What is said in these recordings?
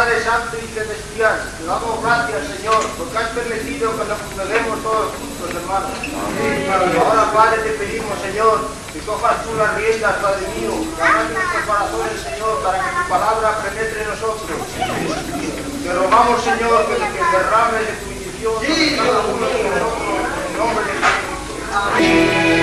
Padre Santo y Celestial, te damos gracias, Señor, porque has permitido que nos congreguemos todos juntos, hermanos. Amén. Ahora, Padre, te pedimos, Señor, que cojas tú las riendas, Padre mío, que hagas nuestros corazones, Señor, para que tu palabra penetre en nosotros. Te rogamos, Señor, que, que derrames de tu bendición cada uno de nosotros, en el nombre de Jesús. Amén.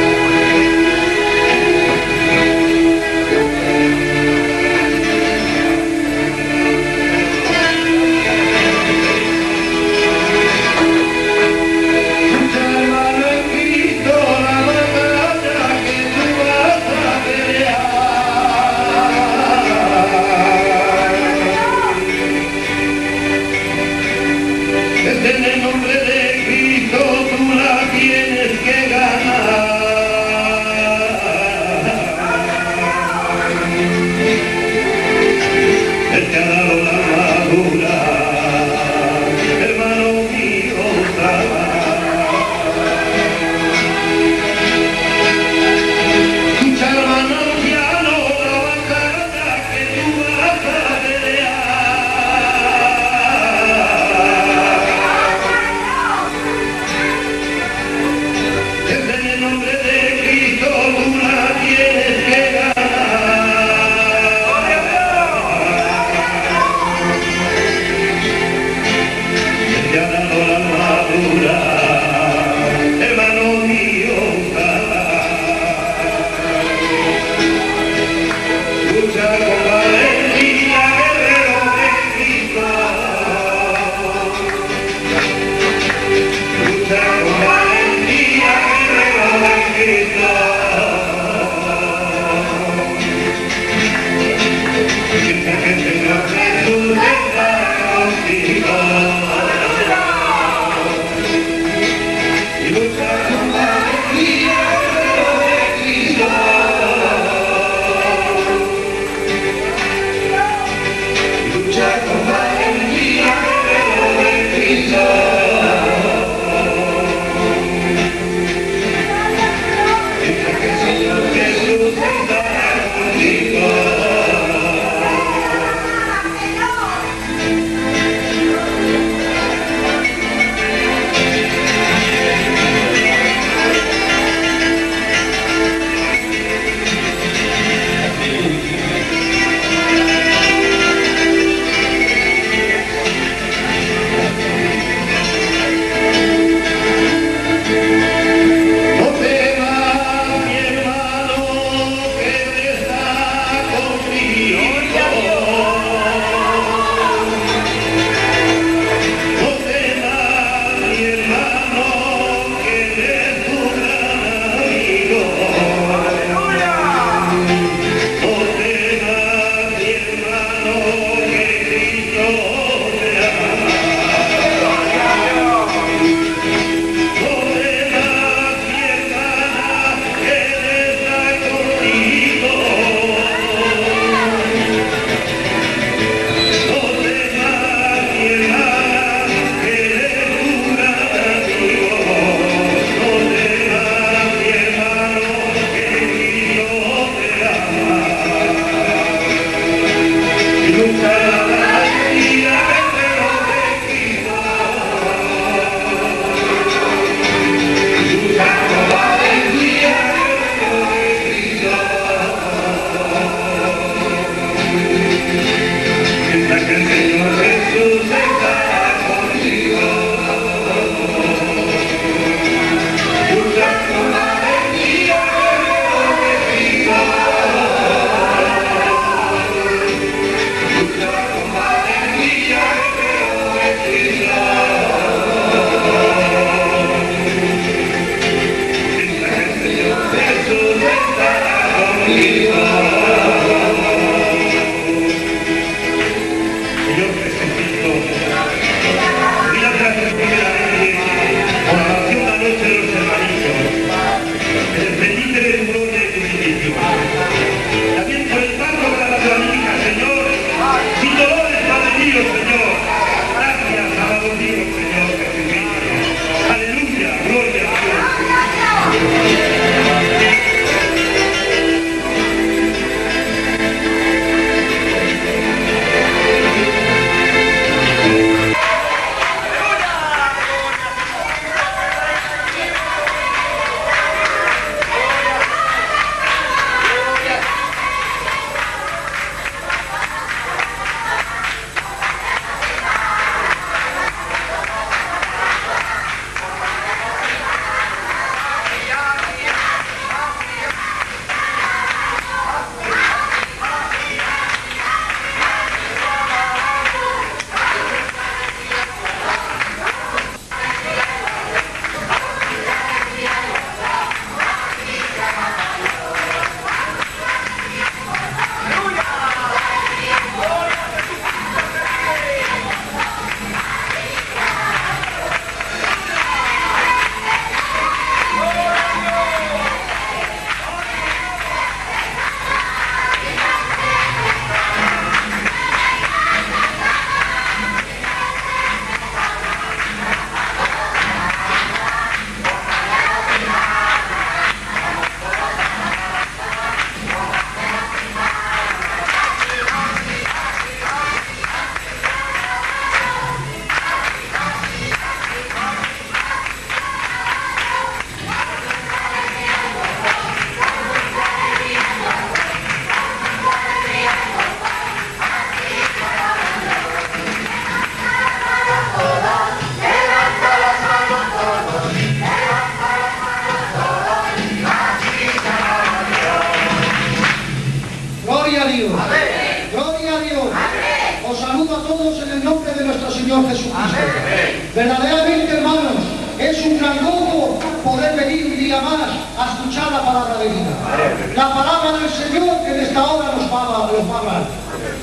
La palabra del Señor que en esta hora nos va, nos va a hablar.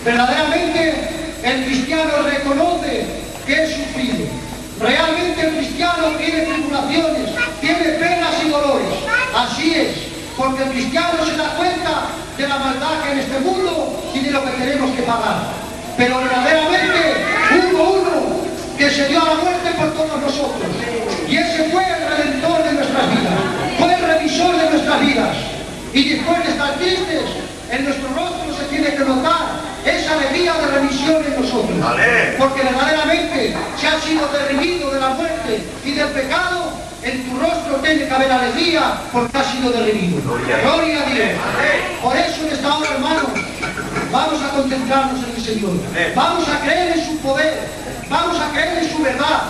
Verdaderamente, el cristiano reconoce que es sufrido. Realmente el cristiano tiene tribulaciones, tiene penas y dolores. Así es, porque el cristiano se da cuenta de la maldad que en este mundo y de lo que tenemos que pagar. Pero verdaderamente hubo uno que se dio a la muerte por todos nosotros. Y ese fue el redentor de nuestras vidas, fue el revisor de nuestras vidas. Y después de estar tristes, en nuestro rostro se tiene que notar esa alegría de remisión en nosotros. Porque verdaderamente se ha sido derribido de la muerte y del pecado, en tu rostro tiene que haber alegría porque ha sido derribido. Gloria a Dios. Por eso en esta hora, hermanos, vamos a concentrarnos en el Señor. Vamos a creer en su poder. Vamos a creer en su verdad.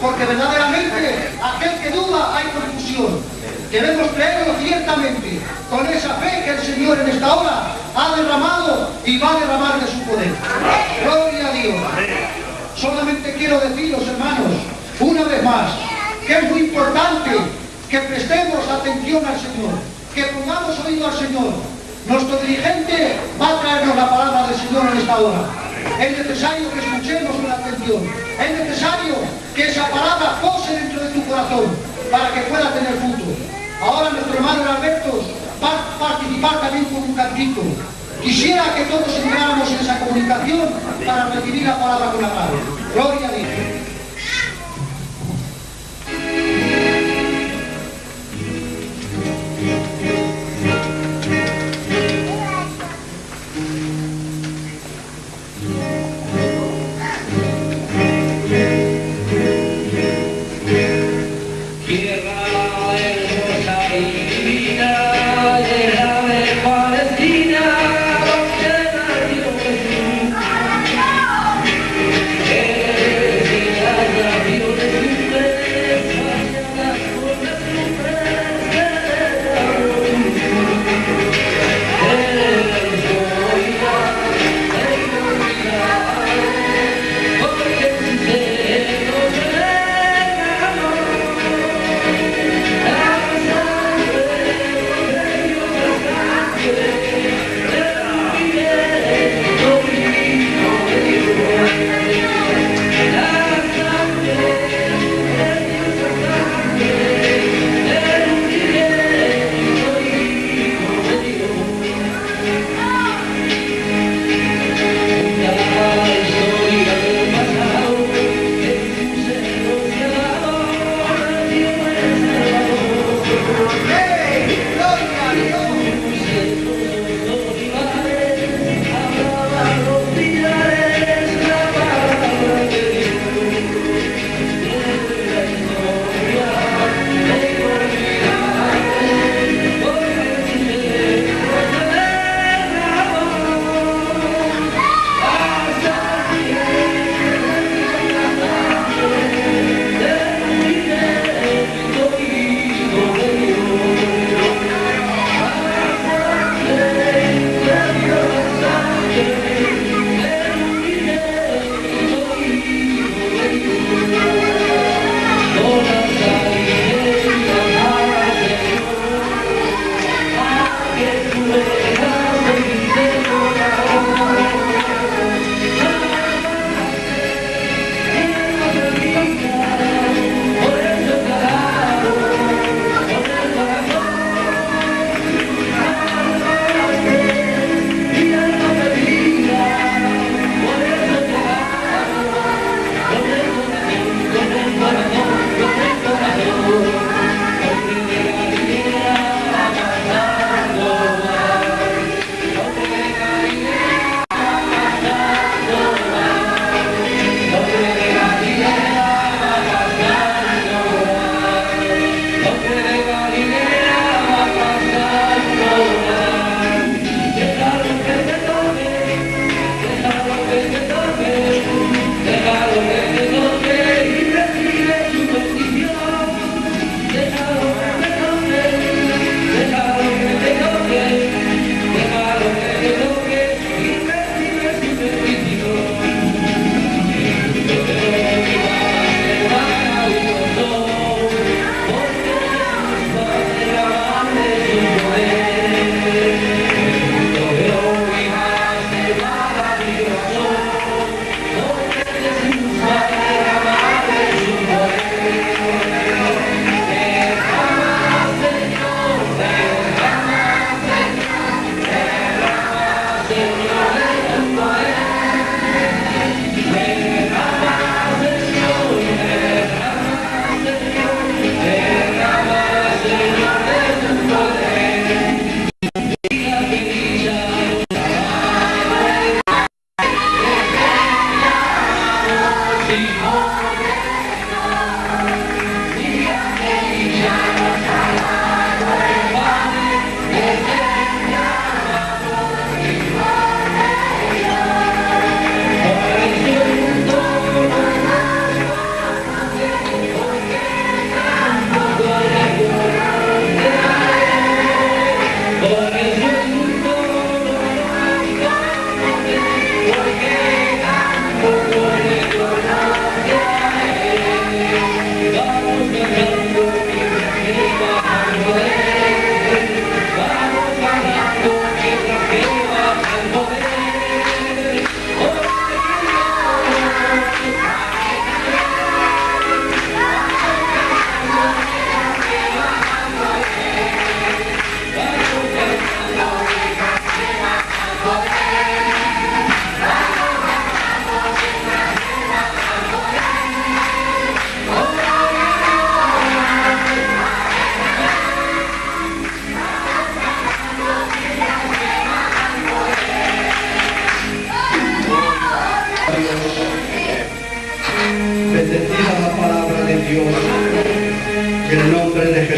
Porque verdaderamente aquel que duda hay confusión. Debemos creerlo ciertamente, con esa fe que el Señor en esta hora ha derramado y va a derramar de su poder. Gloria a Dios. Solamente quiero deciros, hermanos, una vez más, que es muy importante que prestemos atención al Señor, que pongamos oído al Señor. Nuestro dirigente va a traernos la palabra del Señor en esta hora. Es necesario que escuchemos con atención. Es necesario que esa palabra pose dentro de tu corazón para que pueda tener fruto. Ahora nuestro hermano Alberto va a participar también con un cantito. Quisiera que todos entráramos en esa comunicación para recibir la palabra con la mano. Gloria a Dios.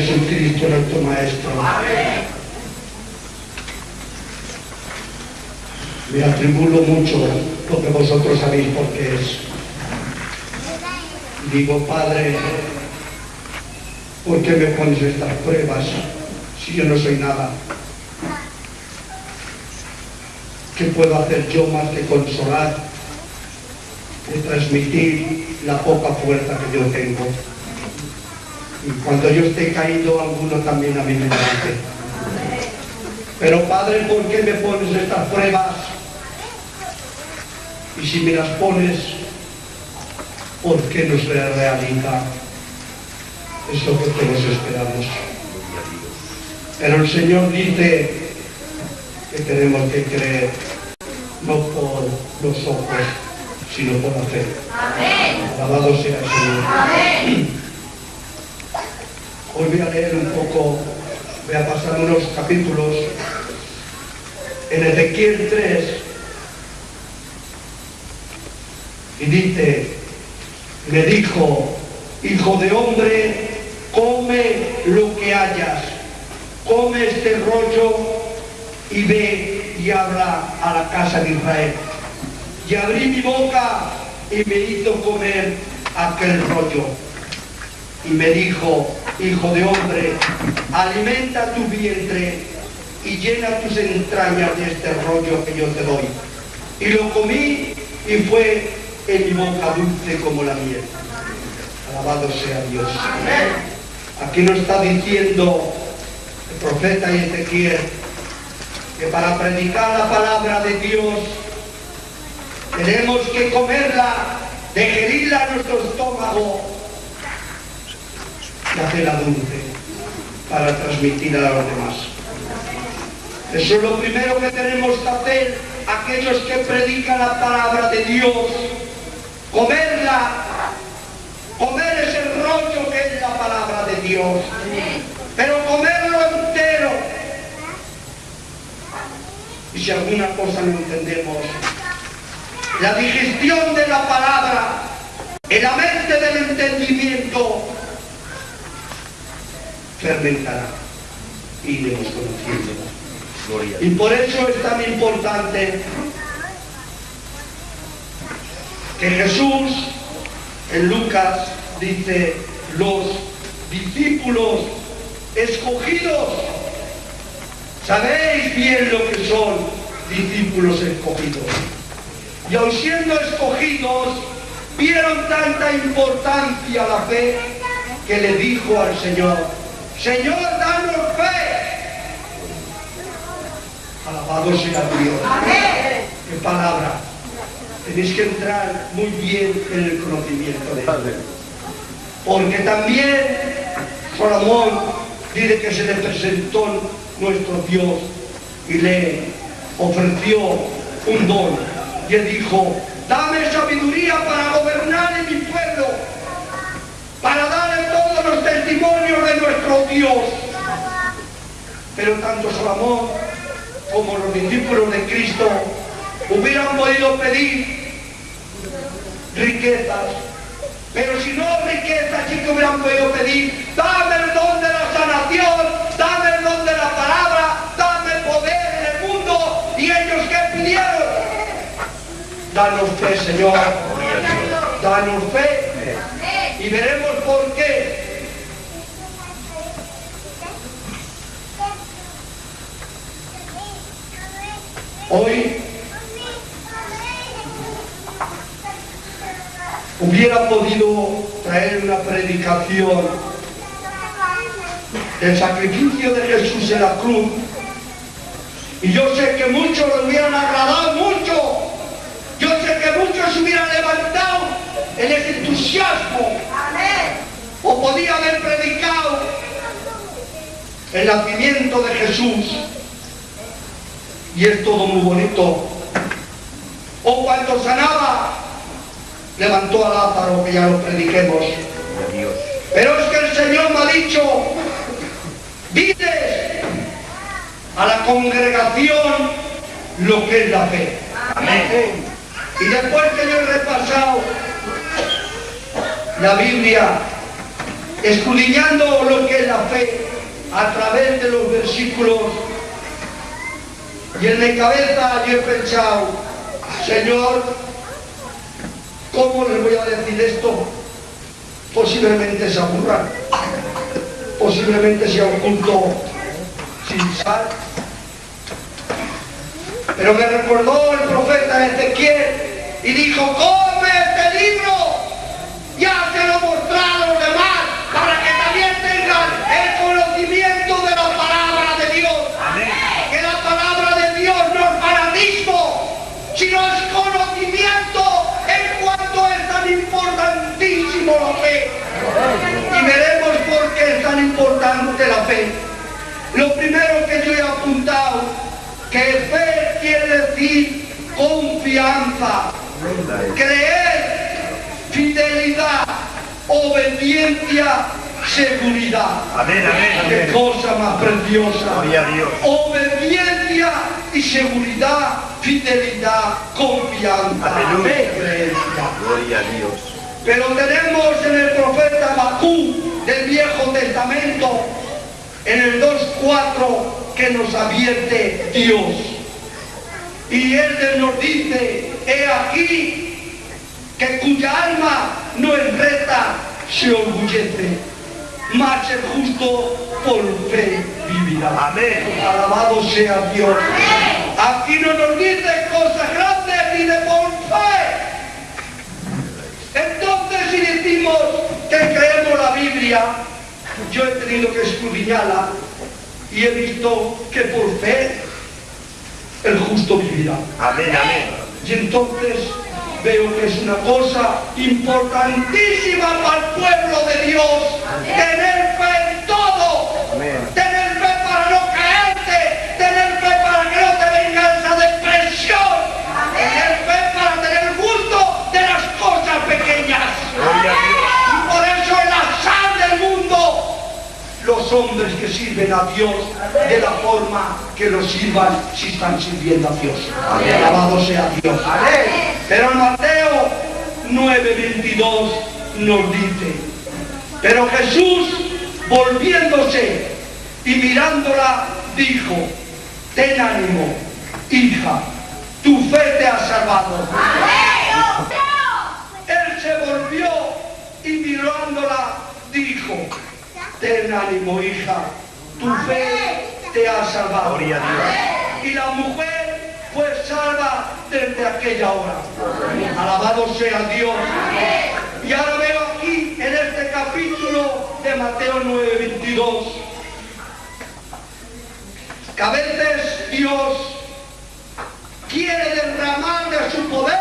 Jesucristo nuestro Maestro. Me atribulo mucho lo que vosotros sabéis por qué es. Digo, Padre, ¿por qué me pones estas pruebas si yo no soy nada? ¿Qué puedo hacer yo más que consolar, de transmitir la poca fuerza que yo tengo? Y cuando yo esté caído, alguno también a mí me levante. Pero Padre, ¿por qué me pones estas pruebas? Y si me las pones, ¿por qué no se realiza eso que todos esperamos? Pero el Señor dice que tenemos que creer, no por los ojos, sino por la fe. Alabado sea el Señor. Hoy voy a leer un poco, voy a pasar unos capítulos en Ezequiel 3 y dice, me dijo, hijo de hombre, come lo que hayas, come este rollo y ve y habla a la casa de Israel. Y abrí mi boca y me hizo comer aquel rollo. Y me dijo, hijo de hombre, alimenta tu vientre y llena tus entrañas de este rollo que yo te doy. Y lo comí y fue en mi boca dulce como la miel. Alabado sea Dios. Aquí nos está diciendo el profeta Ezequiel que para predicar la palabra de Dios tenemos que comerla, digerirla en nuestro estómago hacerla dulce para transmitirla a los demás. Eso es lo primero que tenemos que hacer aquellos que predican la palabra de Dios. Comerla, comer ese rollo que es la palabra de Dios. Pero comerlo entero. Y si alguna cosa no entendemos, la digestión de la palabra en la mente del entendimiento fermentará y iremos conociéndola. Y por eso es tan importante que Jesús en Lucas dice, los discípulos escogidos, sabéis bien lo que son discípulos escogidos. Y aun siendo escogidos, vieron tanta importancia a la fe que le dijo al Señor, Señor, danos fe. Alabado sea Dios. Qué palabra. Tenéis que entrar muy bien en el conocimiento de Dios. Porque también Salomón dice que se le presentó nuestro Dios y le ofreció un don. Y él dijo, dame sabiduría para gobernar en mi pueblo, para darle testimonios de nuestro Dios. Pero tanto Salomón como los discípulos de Cristo hubieran podido pedir riquezas, pero si no riquezas, sí que hubieran podido pedir, dame el don de la sanación, dame el don de la palabra, dame poder en el mundo, y ellos que pidieron, danos fe, Señor, danos fe, y veremos por qué. Hoy hubiera podido traer una predicación. Del sacrificio de Jesús en la cruz. Y yo sé que muchos lo hubieran agradado mucho. Yo sé que muchos se hubieran levantado en ese entusiasmo. O podía haber predicado el nacimiento de Jesús y es todo muy bonito o cuando sanaba levantó a Lázaro, que ya lo prediquemos. Pero es que el Señor me ha dicho, dices a la congregación lo que es la fe. Y después que yo he repasado la Biblia, escudriñando lo que es la fe a través de los versículos. Y en mi cabeza yo he pensado, Señor, ¿cómo les voy a decir esto? Posiblemente se aburran, posiblemente sea un culto sin sal. Pero me recordó el profeta Ezequiel y dijo, come este libro, ya se lo mostraron los demás, para que también tengan el conocimiento de la palabra de Dios. Que la palabra de Dios no es fanatismo, sino es conocimiento en cuanto es tan importantísimo la fe. Y veremos por qué es tan importante la fe. Lo primero que yo he apuntado, que fe quiere decir confianza, creer, fidelidad, obediencia, seguridad. Amén, amén, Qué amén. cosa más preciosa. Gloria a Dios. Obediencia y seguridad, fidelidad, confianza, Aleluya. fe. Gloria a Dios. Pero tenemos en el profeta Bakú del Viejo Testamento, en el 2.4, que nos advierte Dios. Y él nos dice, he aquí, que cuya alma no es recta, se orgullece, mas el justo por fe vivirá. Amén. Alabado sea Dios. Aquí no nos dice cosas grandes ni de por fe. Entonces si decimos que creemos la Biblia, yo he tenido que escudriñarla y he visto que por fe el justo vivirá. Amén, amén. Y entonces veo que es una cosa importantísima para el pueblo de Dios en todo. Tener fe para no caerte. Tener fe para que no te venga esa depresión. Tener fe para tener gusto de las cosas pequeñas. Gloria a Dios. Y por eso es la sal del mundo. Los hombres que sirven a Dios de la forma que lo sirvan si están sirviendo a Dios. Alabado sea Dios. Pero en Mateo 9:22 nos dice, pero Jesús volviéndose y mirándola dijo, ten ánimo, hija, tu fe te ha salvado se volvió y mirándola dijo, ten ánimo hija, tu fe te ha salvado. Gloria a Dios. Y la mujer fue salva desde aquella hora. Alabado sea Dios. Y ahora veo aquí en este capítulo de Mateo 9:22 que a veces Dios quiere derramar de su poder,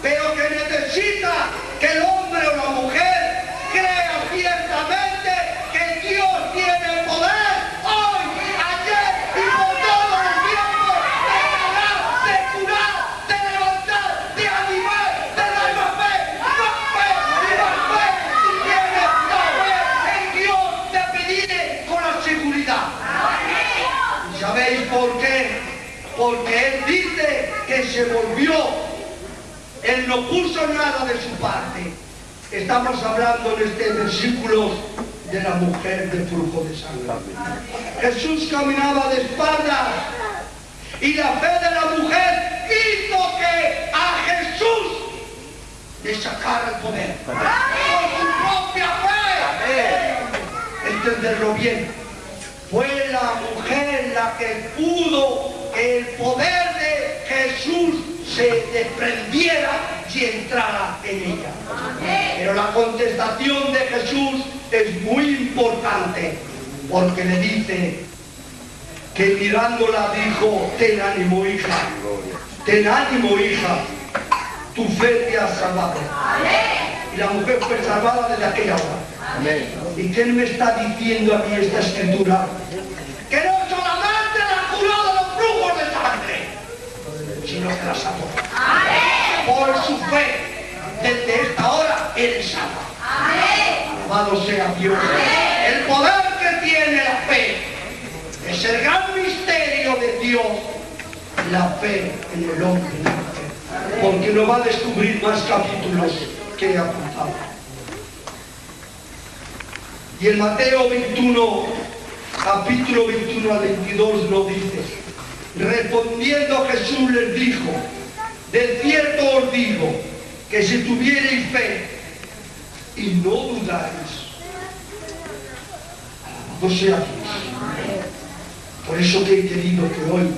pero que necesita que el hombre o la mujer crea ciertamente que Dios tiene el poder hoy, ayer y por todos los tiempos de sanar, de curar, de levantar, de animar, de dar más fe, más fe y más fe. Si tienes la fe en Dios, te pediré con la seguridad. ¿Y sabéis por qué? Porque Él dice que se volvió. Él no puso nada de su parte. Estamos hablando en este versículo de la mujer de flujo de sangre. Jesús caminaba de espaldas y la fe de la mujer hizo que a Jesús le sacara el poder. Por su propia fe. Entenderlo bien fue la mujer la que pudo que el poder de Jesús se desprendiera y entrara en ella. Pero la contestación de Jesús es muy importante porque le dice que mirándola dijo, ten ánimo hija, ten ánimo hija, tu fe te ha salvado. Y la mujer fue salvada desde aquella hora. ¿Y quién me está diciendo a mí esta escritura? Que no solamente la curó de los flujos de salvó. Por su fe, desde esta hora, eres salvo. Alabado sea Dios. El poder que tiene la fe es el gran misterio de Dios. La fe en el hombre. Porque lo va a descubrir más capítulos que he apuntado. Y en Mateo 21, capítulo 21 al 22 lo dice. Respondiendo Jesús les dijo, de cierto os digo, que si tuvierais fe y no dudáis, alabado sea Dios. Por eso que he querido que hoy,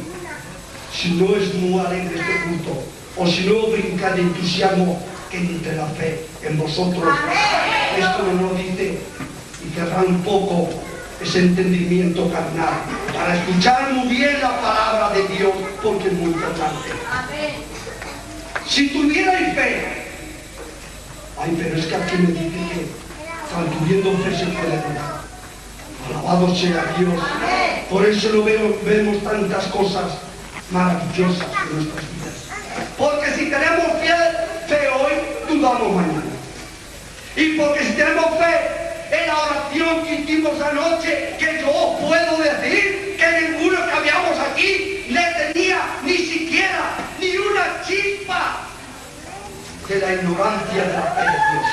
si no es muy alegre este culto, o si no brinca de entusiasmo, que entre la fe en vosotros. Esto no lo dice y querrá un poco ese entendimiento carnal para escuchar muy bien la palabra de Dios porque es muy importante. Si tuvierais fe, ay, pero es que aquí me dice que tan tuviendo fe se puede dar. Alabado sea Dios. Por eso lo veo, vemos tantas cosas maravillosas en nuestras vidas. Porque si tenemos fe, fe hoy, dudamos mañana. Y porque si tenemos fe en la oración que hicimos anoche, que yo puedo decir que ninguno que habíamos aquí le tenía ni siquiera ni una chispa de la ignorancia de la fe de Dios.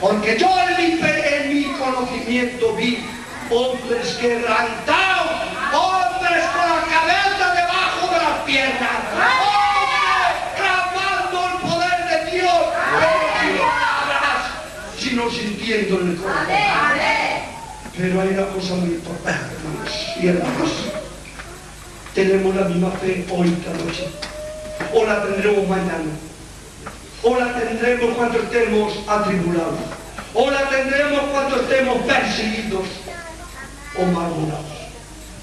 Porque yo en mi, conocimiento vi hombres quebrantados, hombres con la cabeza debajo de las piernas, sino sintiendo en el corazón. Pero hay una cosa muy importante, hermanos, y cosa. Tenemos la misma fe hoy esta noche, o la tendremos mañana, o la tendremos cuando estemos atribulados, o la tendremos cuando estemos perseguidos o malhumorados.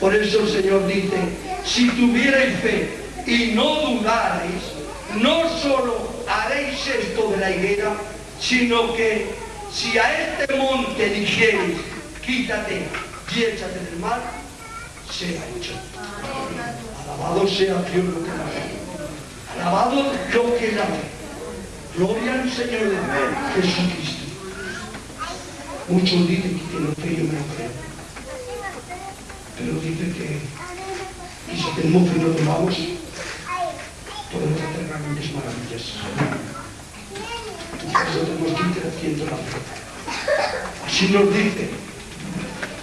Por eso el Señor dice, si tuvierais fe y no dudarais, no solo haréis esto de la higuera, sino que si a este monte dijereis, quítate y échate del mar, será hecho. Alabado sea Dios lo que la fe. Alabado lo que la fe. Gloria al Señor Jesucristo. Muchos dicen que tienen fe, yo me creo. Pero dice que y si tenemos y no tomamos, podemos hacer grandes maravillas. Eso tenemos que ir creciendo la fe. Así nos dice.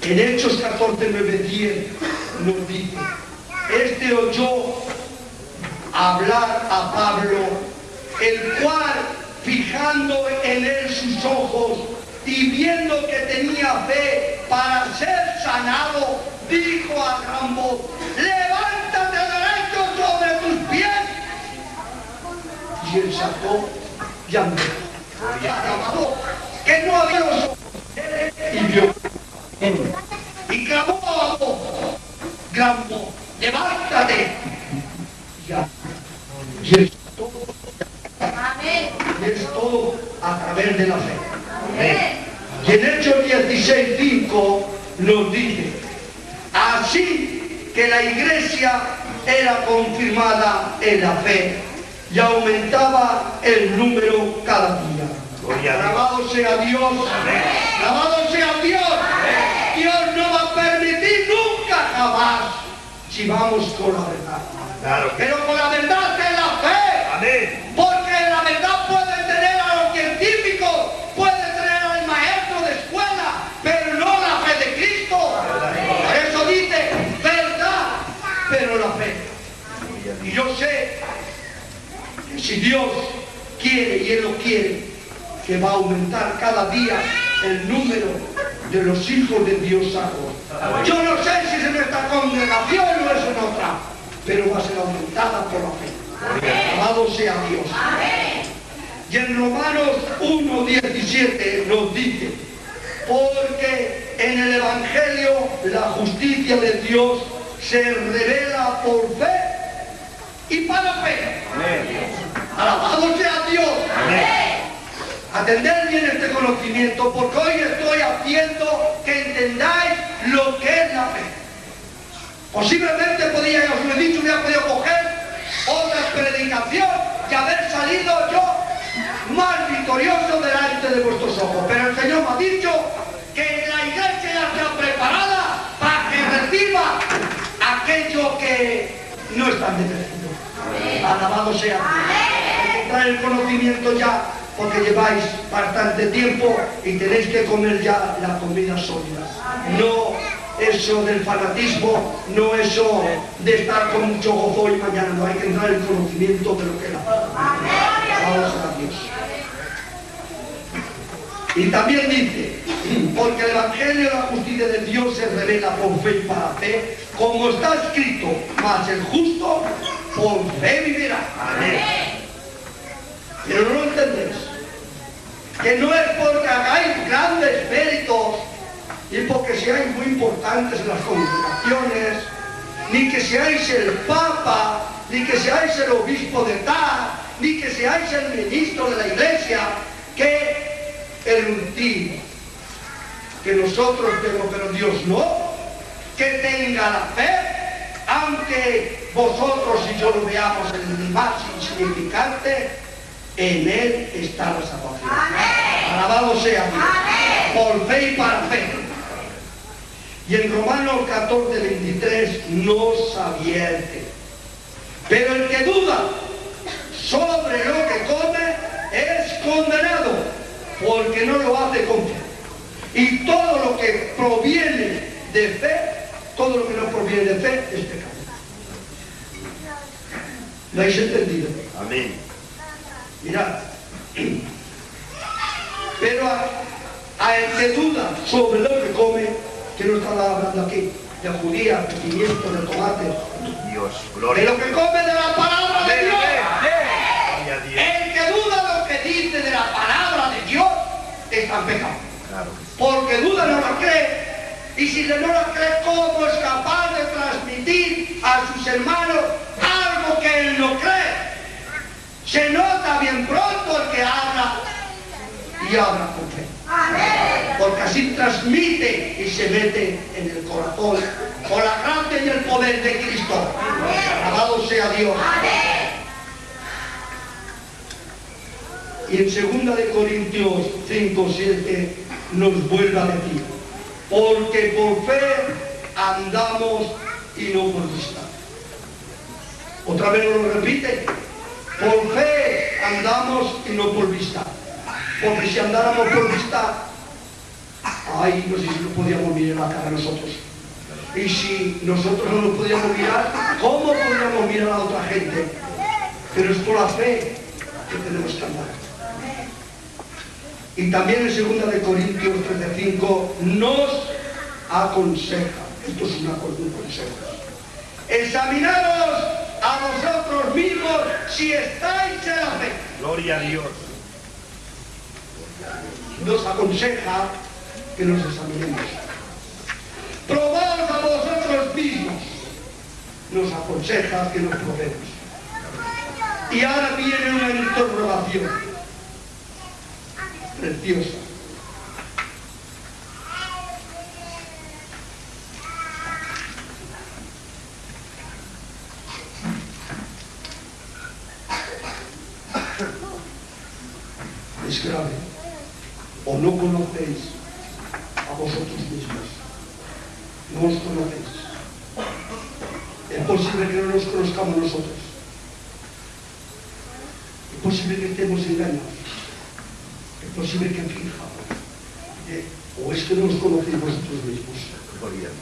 En Hechos 14, 9, 10 nos dice, este oyó hablar a Pablo, el cual, fijando en él sus ojos y viendo que tenía fe para ser sanado, dijo a gran levántate derecho sobre tus pies. Y él sacó y andó. Que no había los y vio. Y clamó a voz, levántate. Y es todo, y es todo a través de la fe. Y en Hechos 16, 5 nos dice, así que la iglesia era confirmada en la fe y aumentaba el número cada día. Alabado sea Dios. Alabado sea Dios. Dios no va a permitir nunca jamás si vamos con la verdad. Claro Pero con la verdad es la fe. Amén. Porque la verdad puede tener a los científicos, puede tener al maestro de escuela, pero no la fe de Cristo. Por eso dice, verdad, pero la fe. Y yo sé que si Dios quiere y Él lo quiere, que va a aumentar cada día el número de los hijos de Dios salvos. Yo no sé si es en esta congregación o es en otra, pero va a ser aumentada por la fe. Alabado sea Dios. Y en Romanos 1.17 nos dice, porque en el Evangelio la justicia de Dios se revela por fe y para fe. Alabado sea Dios. Atender bien este conocimiento, porque hoy estoy haciendo que entendáis lo que es la fe. Posiblemente podía, ya os lo he dicho, hubiera podido coger otra predicación y haber salido yo más victorioso delante de vuestros ojos. Pero el Señor me ha dicho que la iglesia ya está preparada para que reciba aquello que no están bendecidos. Alabado sea traer el conocimiento ya porque lleváis bastante tiempo y tenéis que comer ya la comida sólida. No eso del fanatismo, no eso de estar con mucho gozo y mañana, no hay que entrar en conocimiento de lo que palabra. Vamos a Dios. Y también dice, porque el Evangelio de la justicia de Dios se revela por fe y para fe, como está escrito, mas el justo por fe vivirá. Pero no lo entendéis. Que no es porque hagáis grandes méritos y porque seáis muy importantes en las congregaciones, ni que seáis el Papa, ni que seáis el obispo de tal, ni que seáis el ministro de la iglesia, que el último que nosotros tenemos, pero Dios no, que tenga la fe, aunque vosotros y yo lo veamos en el más insignificante, en Él está la salvación. Alabado sea Dios. Por fe y para fe. Y en Romanos 14, 23 nos advierte. Pero el que duda sobre lo que come es condenado, porque no lo hace con fe. Y todo lo que proviene de fe, todo lo que no proviene de fe es pecado. ¿Lo habéis entendido? Amén. Mirad. Pero a, a el que duda sobre lo que come, que no está hablando aquí, de judía, de pimiento, de tomate, Dios, de gloria. lo que come de la palabra de Dios. El que duda lo que dice de la palabra de Dios, está en pecado. Claro. Porque duda no la cree. Y si no la cree, ¿cómo es capaz de transmitir a sus hermanos algo que él no cree? Se nota bien pronto el que habla y habla con fe. Porque así transmite y se mete en el corazón con la gracia y el poder de Cristo. Alabado sea Dios. Y en 2 de Corintios 5, 7 nos vuelve a decir, porque por fe andamos y no por vista. Otra vez nos lo repite, por fe andamos y no por vista. Porque si andáramos por vista, ay, no sé si nos podíamos mirar la cara nosotros. Y si nosotros no nos podíamos mirar, ¿cómo podríamos mirar a otra gente? Pero es por la fe que tenemos que andar. Y también en 2 de Corintios 13:5 nos aconseja, esto es una, un consejo, examinaros a vosotros mismos si estáis en la fe. Gloria a Dios. Nos aconseja que nos examinemos. Probaos a vosotros mismos. Nos aconseja que nos probemos. Y ahora viene una interrogación preciosa. Es grave. O no conocéis a vosotros mismos. No os conocéis. Es posible que no nos conozcamos nosotros. Es posible que estemos engañados. Posible que fijamos. ¿eh? O es que no os conocéis vosotros mismos. A Dios.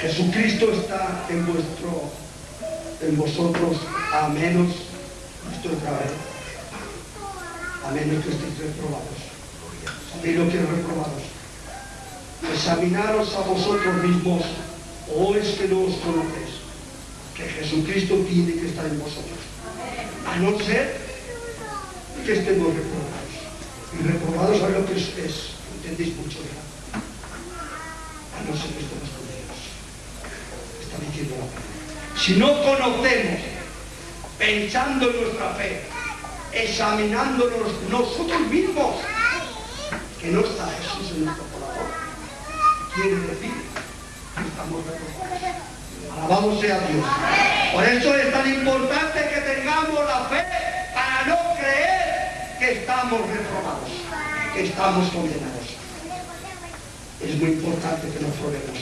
Jesucristo está en vuestro, en vosotros, a menos, esto es grave, a menos que estéis reprobados. ¿Sabéis lo que reprobados? Examinaros a vosotros mismos, o es que no os conocéis, que Jesucristo tiene que estar en vosotros. A no ser que estemos reprobados. Y reprobados a lo que es, entendéis mucho ya. A no ser que estemos con Dios. Está diciendo la. Si no conocemos, pensando en nuestra fe, examinándonos nosotros mismos, que no está Jesús en nuestro corazón, quiere decir que estamos reprobados. Alabado sea Dios. Por eso es tan importante que tengamos la fe para no creer que estamos reprobados, que estamos condenados. Es muy importante que nos probemos.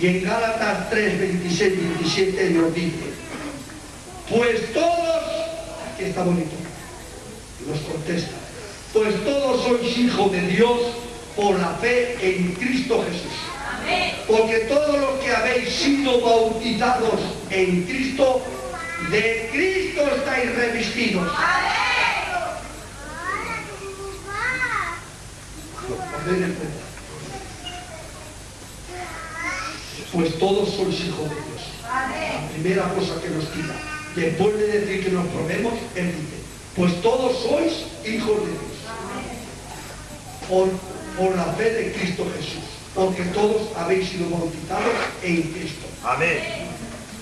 Y en Gálatas 3, 26, 27 nos dice, Pues todos, aquí está bonito, nos contesta, pues todos sois hijos de Dios por la fe en Cristo Jesús. Porque todos los que habéis sido bautizados en Cristo, de Cristo estáis revestidos. Pues todos sois hijos de Dios. La primera cosa que nos quita. Después de decir que nos probemos, Él dice, pues todos sois hijos de Dios. Por, por la fe de Cristo Jesús. Porque todos habéis sido bautizados en Cristo. Amén.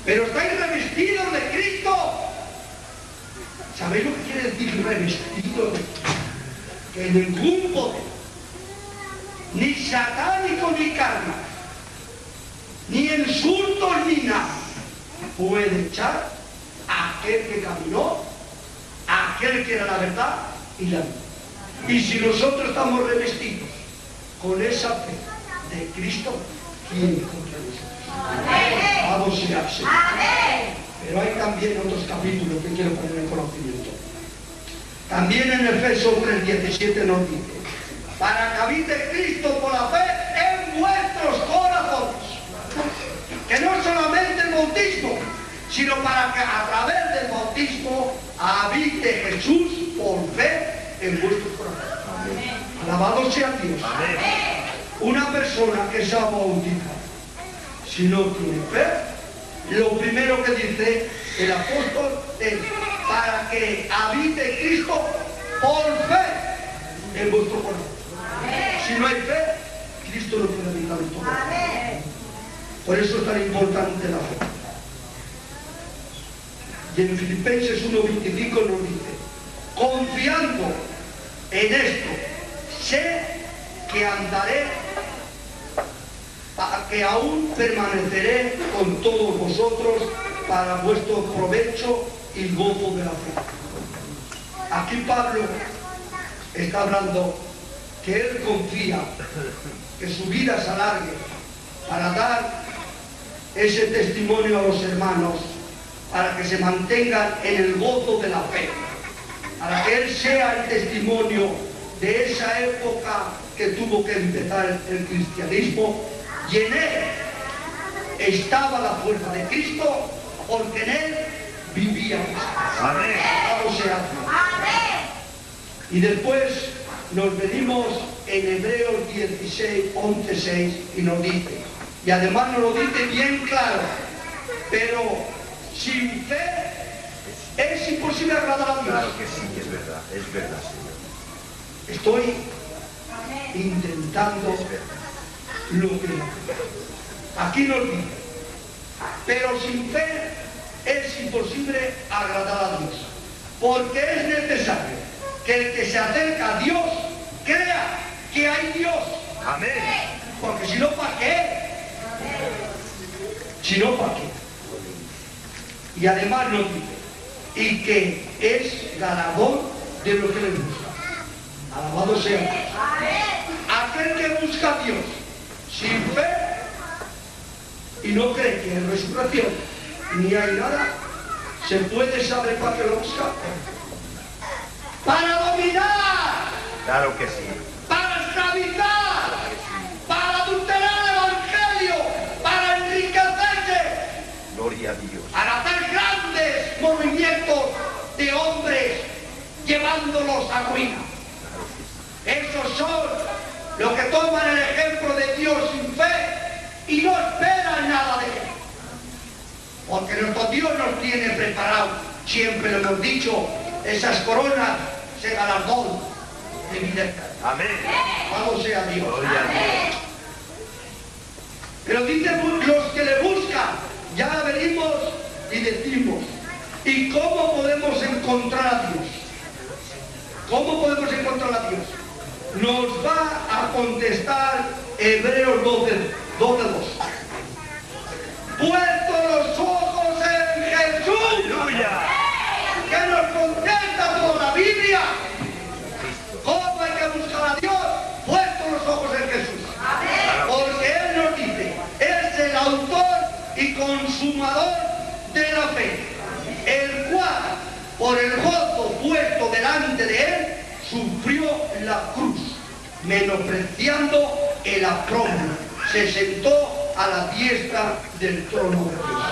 Pero estáis revestidos de Cristo. ¿Sabéis lo que quiere decir revestido? Que ningún poder, ni satánico ni karma, ni insultos ni nada, puede echar a aquel que caminó, a aquel que era la verdad y la vida. Y si nosotros estamos revestidos con esa fe de Cristo, ¿quién contra nosotros? Alabado sea el Señor. Pero hay también otros capítulos que quiero poner en conocimiento. También en Efesios 3:17 nos dice, para que habite Cristo por la fe en vuestros corazones. Que no solamente el bautismo, sino para que a través del bautismo habite Jesús por fe en vuestros corazones. Alabado sea Dios. Amén. Una persona que se ha bautizado, si no tiene fe, lo primero que dice el apóstol es para que habite Cristo por fe en vuestro corazón. Si no hay fe, Cristo no puede habitar en tu corazón. Por eso es tan importante la fe. Y en Filipenses 1.25 nos dice, confiando en esto, sé que andaré, que aún permaneceré con todos vosotros para vuestro provecho y gozo de la fe. Aquí Pablo está hablando que él confía que su vida se alargue para dar ese testimonio a los hermanos, para que se mantengan en el gozo de la fe, para que él sea el testimonio de esa época que tuvo que empezar el cristianismo y en él estaba la fuerza de Cristo porque en él vivía Cristo. Amén. Y después nos venimos en Hebreos 16, 11, 6 y nos dice, y además nos lo dice bien claro, pero sin fe es imposible agradar a Dios. Claro que sí, es verdad, es verdad, Señor. Estoy intentando no. Aquí nos dice, pero sin fe es imposible agradar a Dios, porque es necesario que el que se acerca a Dios crea que hay Dios, Amén. porque si no, ¿para qué? Si no, ¿para qué? Y además nos dice, y que es ganador de lo que le gusta. Alabado sea. Aquel que busca a Dios sin fe y no cree que en resurrección ni hay nada, se puede saber para qué lo busca. Para dominar, Claro que sí. para esclavizar, para adulterar el evangelio, para enriquecerse, Gloria a Dios. para hacer grandes movimientos de hombres llevándolos a ruina. Esos son los que toman el ejemplo de Dios sin fe y no esperan nada de él. Porque nuestro Dios nos tiene preparado, siempre lo hemos dicho, esas coronas se galardón de vida. Amén. Alabado sea Dios. Gloria a Dios. Pero dice bu- los que le buscan, ya venimos y decimos, ¿y cómo podemos encontrar a Dios? ¿Cómo podemos encontrar a Dios? Nos va a contestar Hebreos 12, 12 2. Puesto los ojos en Jesús, Aleluya. que nos contesta toda la Biblia. ¿Cómo hay que buscar a Dios? Puesto los ojos en Jesús. Porque Él nos dice, es el autor y consumador de la fe, el por el gozo puesto delante de él, sufrió la cruz, menospreciando el apromo. Se sentó a la diestra del trono de Dios.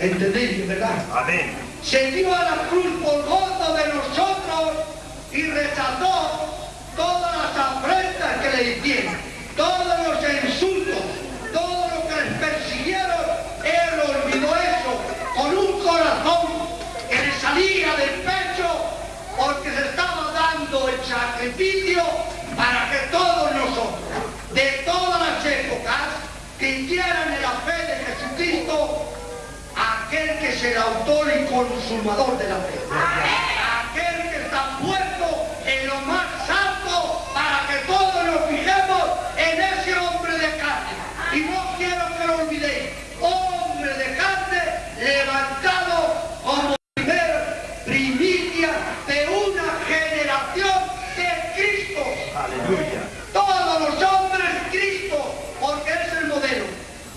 ¿Entendéis, verdad? Amén. se dio a la cruz por gozo de nosotros y rechazó todas las afrentas que le hicieron, todos los insultos, todo lo que les persiguieron, él olvidó eso con un corazón que le salía del pecho porque se estaba dando el para que todos nosotros, de todas las épocas, creyeran en la fe de Jesucristo aquel que es el autor y consumador de la fe. Aquel que está puesto en lo más alto para que todos nos fijemos en ese hombre de carne. Y no quiero que lo olvidéis. Hombre de carne levantado como primer primicia de una generación de Cristo. Aleluya. Todos los hombres Cristo, porque es el modelo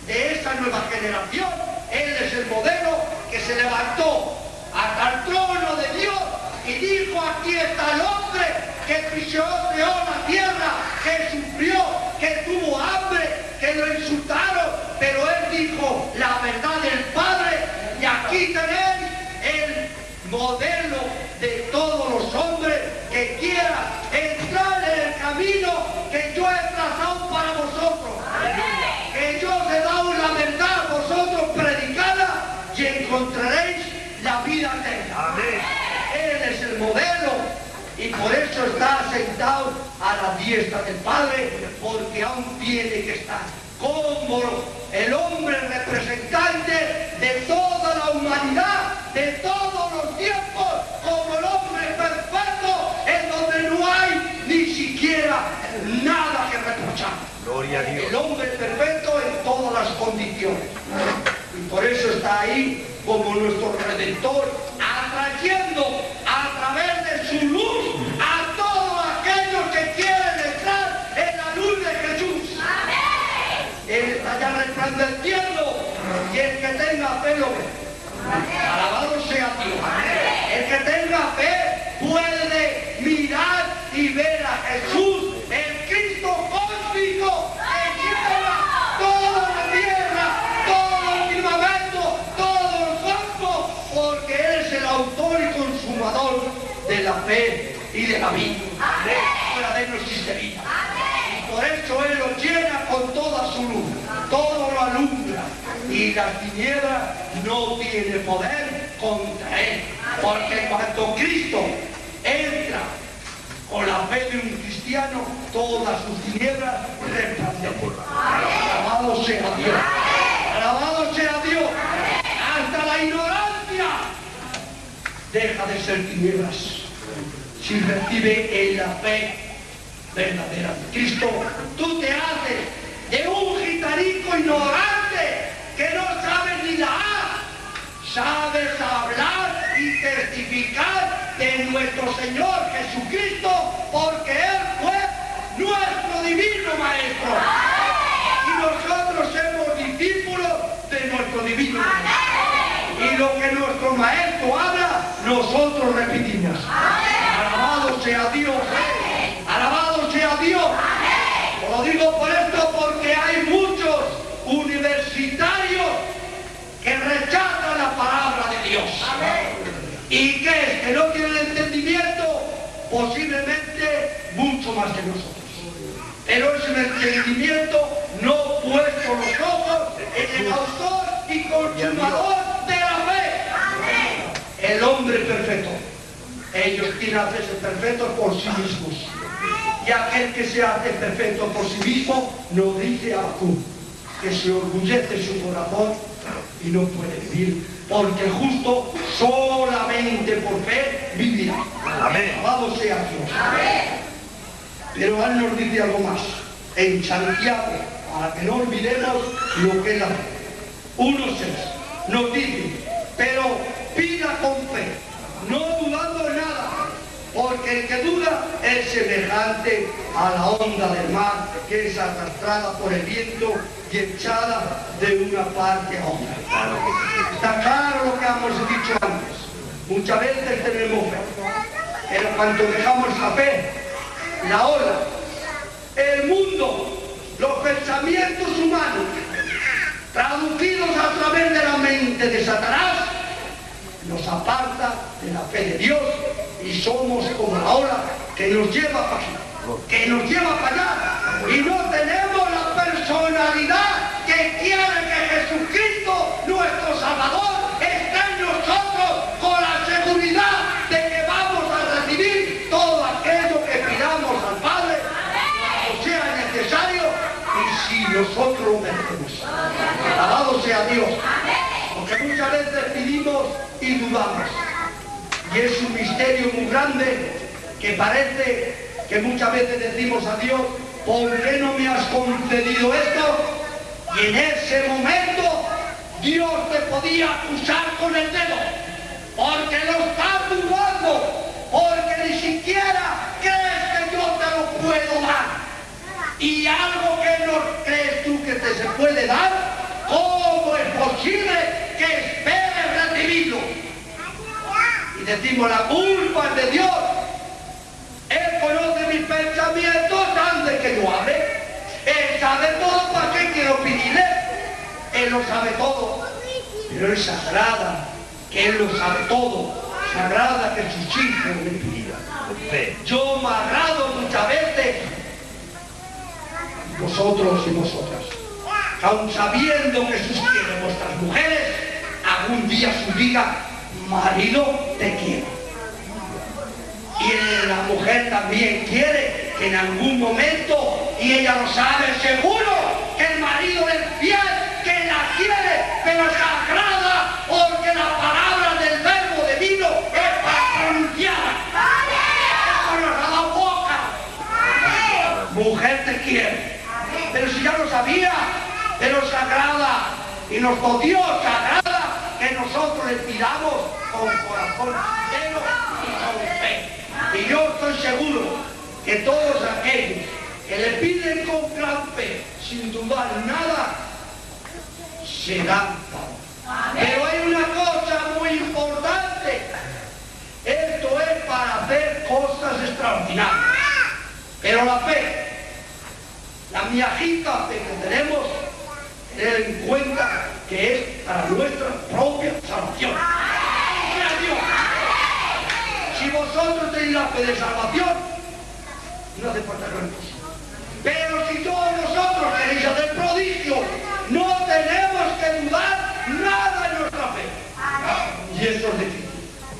de esa nueva generación. Él es el modelo que se levantó hasta el trono de Dios y dijo, aquí está el hombre que pisoteó la tierra, que sufrió, que tuvo hambre, que lo insultaron, pero él dijo la verdad del Padre y aquí tenéis el modelo de todos los hombres que quieran entrar en el camino que yo he trazado para vosotros. Que yo os he dado la verdad a vosotros predicada y encontraréis la vida eterna. Amén. Él es el modelo y por eso está a la diestra del Padre, porque aún tiene que estar como el hombre representante de toda la humanidad, de todos los tiempos, como el hombre perfecto, en donde no hay ni siquiera nada que reprochar. Gloria a El Dios. hombre perfecto en todas las condiciones. Y por eso está ahí como nuestro redentor, atrayendo a través de su luz a todos aquellos que quieren entrar en la luz de Jesús. Él resplandeciendo y el que tenga fe lo ve. Alabado sea Dios. El que tenga fe puede mirar y ver a Jesús, el Cristo cósmico que lleva toda la tierra, todo el firmamento, todo el campo, porque Él es el autor y consumador de la fe y de la vida. Fuera de él no existe vida. Y por eso Él lo llena con toda su luz, todo lo alumbra. Y la tiniebla no tiene poder contra Él. Porque cuando Cristo entra con la fe de un cristiano, todas sus tinieblas resplandecen. Alabado sea Dios. Alabado sea Dios. Hasta la ignorancia deja de ser tinieblas si recibe en la fe verdadera de Cristo. Tú te haces de un gitanico ignorante que no sabes ni la A. Sabes hablar y testificar de nuestro Señor Jesucristo porque Él fue nuestro divino Maestro. Y nosotros somos discípulos de nuestro divino Maestro. Y lo que nuestro Maestro habla, nosotros repetimos. Alabado sea Dios. Alabado sea Dios. Lo digo por esto porque hay muchos universitarios la palabra de Dios. ¿Y qué es? Que no tienen entendimiento, posiblemente mucho más que nosotros. Pero es un entendimiento no puesto los ojos en el autor y consumador de la fe. El hombre perfecto. Ellos quieren hacerse perfectos por sí mismos. Y aquel que se hace perfecto por sí mismo, nos dice Abacú, que se orgullece su corazón y no puede vivir, porque el justo solamente por fe vivirá. Amén. Alabado sea Dios. Pero él nos dice algo más. En Santiago, para que no olvidemos lo que es la fe. 1.6 nos dice, pero pida con fe, no dudando en nada, porque el que duda es semejante a la onda del mar que es arrastrada por el viento y echada de una parte a otra. Está claro lo que hemos dicho antes. Muchas veces tenemos fe, pero cuando dejamos la fe, la ola, el mundo, los pensamientos humanos, traducidos a través de la mente de Satanás, nos aparta de la fe de Dios y somos como la ola que nos lleva para aquí, que nos lleva para allá y no tenemos la personalidad que quiere que Jesucristo, nuestro Salvador, esté en nosotros con la seguridad de que vamos a recibir todo aquello que pidamos al Padre, o sea necesario y si nosotros lo merecemos. Alabado sea Dios. Porque muchas veces pedimos y dudamos. Y es un misterio muy grande que parece que muchas veces decimos a Dios, ¿por qué no me has concedido esto? Y en ese momento Dios te podía acusar con el dedo, porque lo estás dudando, porque ni siquiera crees que yo te lo puedo dar. Y algo que no crees tú que te se puede dar, ¿cómo es posible que esperes recibirlo? Y decimos, la culpa es de Dios. Él conoce mis pensamientos antes que yo hable. Él sabe todo, ¿para qué quiero pedirle? Él lo sabe todo. Pero Él se agrada que Él lo sabe todo. Se agrada que sus hijos le pidan. Yo me agrado muchas veces vosotros y vosotras. Aun sabiendo que sus vuestras mujeres, algún día su diga, marido te quiero. Y la mujer también quiere que en algún momento, y ella lo sabe seguro, que el marido es fiel, que la quiere, pero se agrada porque la palabra del verbo divino es ha dado boca. Mujer te quiere. Pero si ya lo sabía, pero se agrada. Y nos Dios se agrada que nosotros le pidamos con corazón lleno y con fe. Y yo estoy seguro que todos aquellos que le piden con gran fe, sin dudar nada, serán Pero hay una cosa muy importante. Esto es para hacer cosas extraordinarias. Pero la fe, la miajita fe que tenemos, tener en cuenta que es para nuestra propia salvación. Si vosotros tenéis la fe de salvación, no hace falta gran cosa. Pero si todos vosotros queréis hacer prodigio, no tenemos que dudar nada en nuestra fe. Y eso es difícil.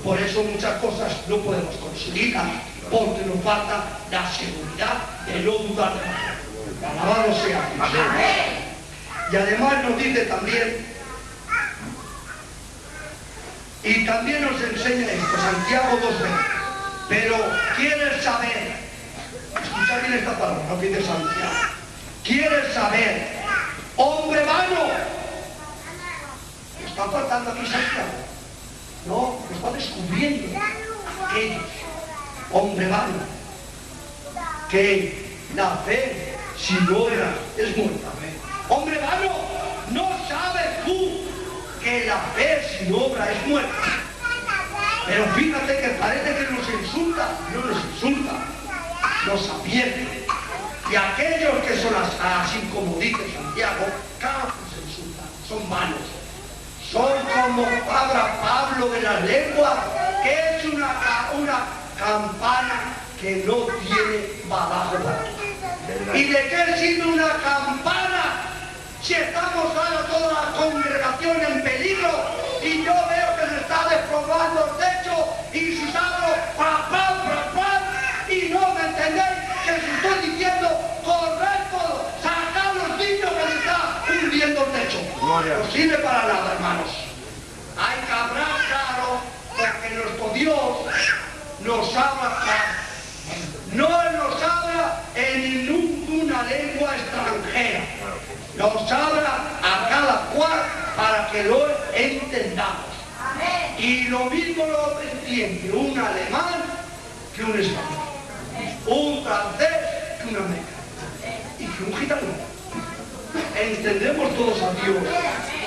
Por eso muchas cosas no podemos conseguirlas, porque nos falta la seguridad de no dudar de fe. Alabado sea Dios. Y además nos dice también, y también nos enseña esto, Santiago 2.20, pero quieres saber, escucha bien esta palabra, no dice Santiago, quieres saber, hombre vano, está faltando aquí Santiago, no, está descubriendo aquellos, hombre vano, que la fe sin obra es muerta. Hombre vano, no sabes tú que la fe sin obra es muerta. Pero fíjate que parece que nos insulta, no nos insulta, nos advierte. Y aquellos que son así como dice Santiago, que se insultan, son malos. Son como habla Pablo de la lengua, que es una, una campana que no tiene badajo ¿Y de qué sirve una campana si estamos ahora toda la congregación en peligro y yo veo que se está despoblando el techo y si salgo pa, pa, pa, pa, y no me entendéis que os estoy diciendo correcto, sacar los niños que se está hundiendo el techo. No sirve para nada, hermanos. Hay que hablar claro porque nuestro Dios nos habla claro. No nos habla en ninguna lengua extranjera. Nos habla a cada cual para que lo entendamos. Y lo mismo lo entiende un alemán que un español, un francés que un americano y que un gitano. entendemos todos a Dios,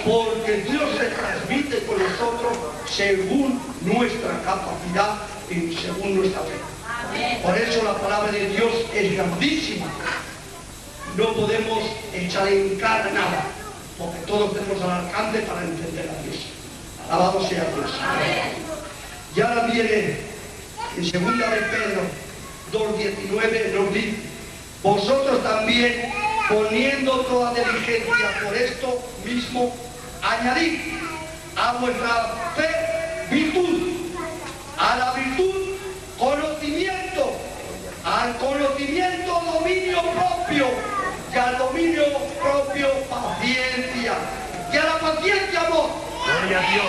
porque Dios se transmite con nosotros según nuestra capacidad y según nuestra fe. Por eso la palabra de Dios es grandísima. No podemos echar en cara nada, porque todos tenemos al alcance para entender a Dios. Alabado sea Dios. Y ahora viene en segunda de Pedro 2.19 nos dice, vosotros también poniendo toda diligencia por esto mismo, añadid a vuestra fe virtud, a la virtud conocimiento, al conocimiento dominio y al dominio propio paciencia y a la paciencia amor. Gloria a Dios.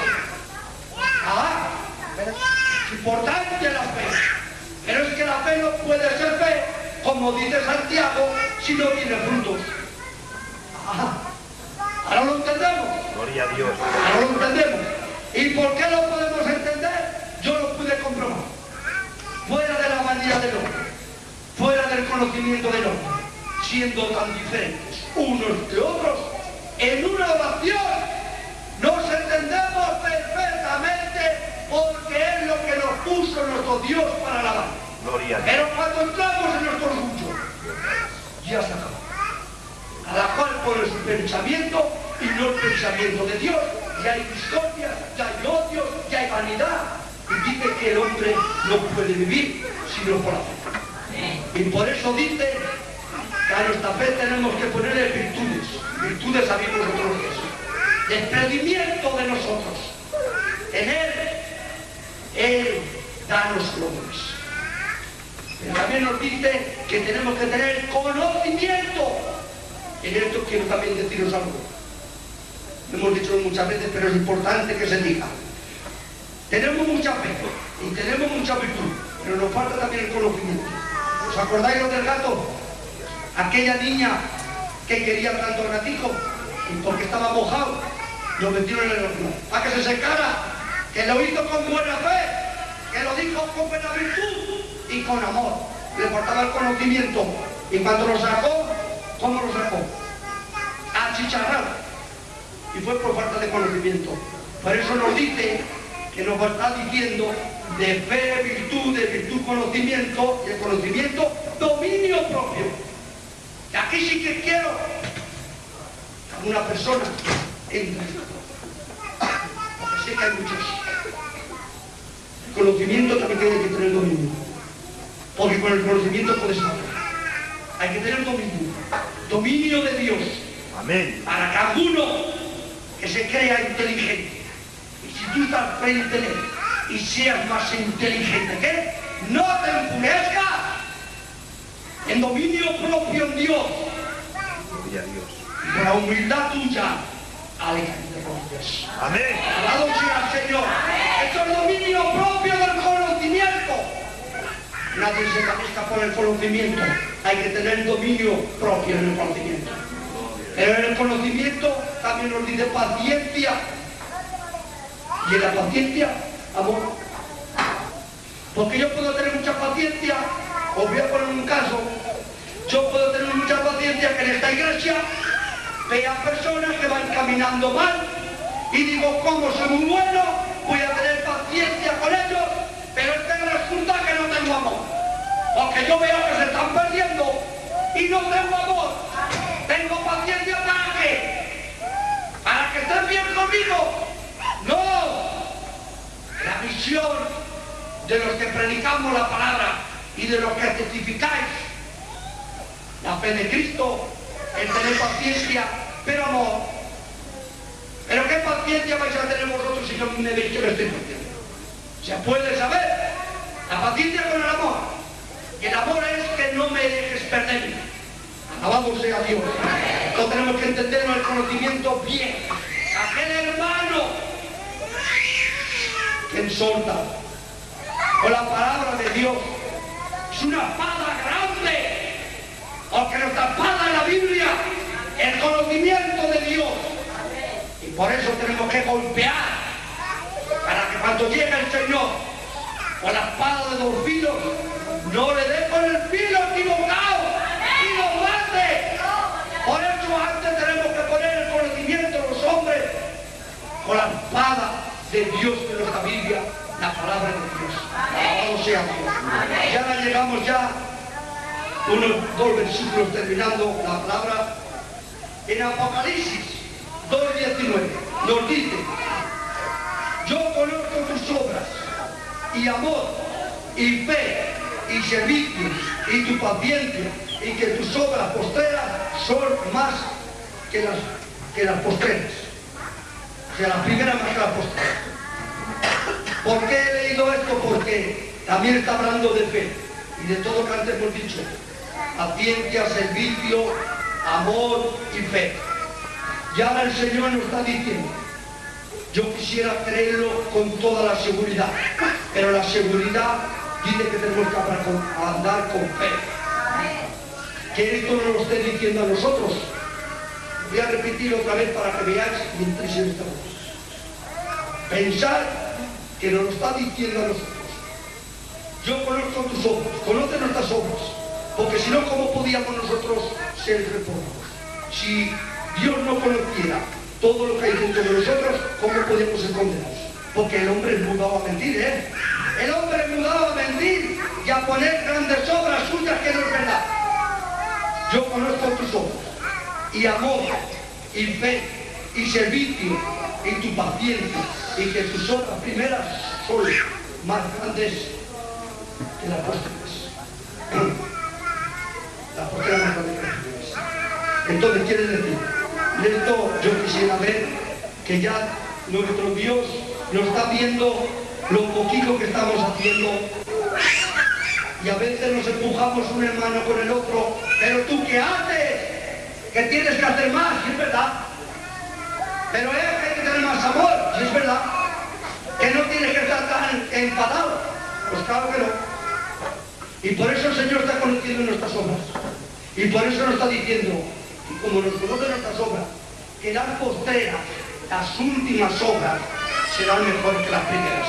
Ah, importante la fe. Pero es que la fe no puede ser fe, como dice Santiago, si no tiene frutos. Ah, ahora lo entendemos. Gloria a Dios. Ahora lo entendemos. ¿Y por qué lo podemos entender? Yo lo pude comprobar. Fuera de la manía del hombre, fuera del conocimiento del hombre, siendo tan diferentes unos de otros, en una oración nos entendemos perfectamente porque es lo que nos puso nuestro Dios para alabar. Gloria. Pero cuando entramos en nuestro orgullo, ya se acabó. Cada cual pone su pensamiento y no el pensamiento de Dios. Ya hay discordia, ya hay odio, ya hay vanidad. Y dice que el hombre no puede vivir sino por la fe. Y por eso dice a nuestra fe tenemos que ponerle virtudes. Virtudes sabemos nosotros que es. Desprendimiento de nosotros. En Él, Él da los dones. Pero también nos dice que tenemos que tener conocimiento. En esto quiero también deciros algo. Lo hemos dicho muchas veces, pero es importante que se diga. Tenemos mucha fe y tenemos mucha virtud, pero nos falta también el conocimiento. ¿Os acordáis lo del gato? Aquella niña que quería tanto gatico porque estaba mojado, lo metieron en el horno. Para que se secara, que lo hizo con buena fe, que lo dijo con buena virtud y con amor. Le faltaba el conocimiento. Y cuando lo sacó, ¿cómo lo sacó? Achicharrado. Y fue por falta de conocimiento. Por eso nos dice que nos está diciendo de fe, virtud, de virtud, conocimiento, y el conocimiento, dominio propio. Y aquí sí que quiero que una persona entre. Porque sé que hay muchos. El conocimiento también tiene que tener dominio. Porque con el conocimiento puedes hablar. Hay que tener dominio. Dominio de Dios. Amén. Para cada uno que se crea inteligente. Y si tú estás frente y seas más inteligente que él, no te enfurezcas. En dominio propio en Dios. Gloria a Dios. Y con la humildad tuya, aléjate de rodillas. Amén. Alabado sea el Señor. Esto es dominio propio del conocimiento. Nadie se maneja por el conocimiento. Hay que tener dominio propio en el conocimiento. Pero en el conocimiento también nos dice paciencia. Y en la paciencia, amor. Porque yo puedo tener mucha paciencia, os voy a poner un caso, yo puedo tener mucha paciencia que en esta iglesia vea personas que van caminando mal y digo, como soy muy bueno, voy a tener paciencia con ellos, pero es que resulta que no tengo amor. Porque yo veo que se están perdiendo y no tengo amor. Tengo paciencia para qué? Para que estén bien conmigo. No. La misión de los que predicamos la palabra y de los que testificáis la fe de Cristo es tener paciencia, pero amor. Pero qué paciencia vais a tener vosotros si yo me veis que me estoy perdiendo. Se puede saber. La paciencia con el amor. Y el amor es que no me dejes perderme. Alabado sea Dios. Esto tenemos que entenderlo el conocimiento bien. Aquel hermano que ensolta con la palabra de Dios es una espada grande. Porque nuestra espada es la Biblia, el conocimiento de Dios. Y por eso tenemos que golpear para que cuando llegue el Señor con la espada de los filos, no le dé con el filo equivocado y lo mate. Por eso antes tenemos que poner el conocimiento de los hombres con la espada de Dios de nuestra Biblia la palabra de Dios. Alabado sea Dios. Y ahora llegamos ya unos dos versículos terminando la palabra en Apocalipsis 2.19 nos dice yo conozco tus obras y amor y fe y servicio y tu paciencia y que tus obras postreras son más que las, que las postreras o sea las primeras más que las postreras ¿por qué he leído esto? porque también está hablando de fe y de todo lo que antes hemos dicho paciencia, servicio, amor y fe. Y ahora el Señor nos está diciendo, yo quisiera creerlo con toda la seguridad, pero la seguridad dice que tenemos que andar con fe. Que esto no lo esté diciendo a nosotros. Voy a repetir otra vez para que veáis mientras estamos. Pensar que nos lo está diciendo a nosotros. Yo conozco tus obras, conoce nuestras obras porque si no, ¿cómo podíamos nosotros ser reformados? Si Dios no conociera todo lo que hay dentro de nosotros, ¿cómo podíamos ser condenados? Porque el hombre es mudado a mentir, ¿eh? El hombre es mudado a mentir y a poner grandes obras suyas que no es verdad. Yo conozco tus obras, y amor, y fe, y servicio, y tu paciencia, y que tus obras primeras son más grandes que las posteriores la Entonces quiere decir, esto yo quisiera ver que ya nuestro Dios nos está viendo lo poquito que estamos haciendo. Y a veces nos empujamos un hermano con el otro, pero tú qué haces, que tienes que hacer más, es verdad, pero que hay que tener más amor, es verdad, que no tienes que estar tan enfadado, pues claro que no. Y por eso el Señor está conociendo nuestras obras. Y por eso nos está diciendo, y como nos conoce nuestras obras, que las postreras, las últimas obras, serán mejores que las primeras.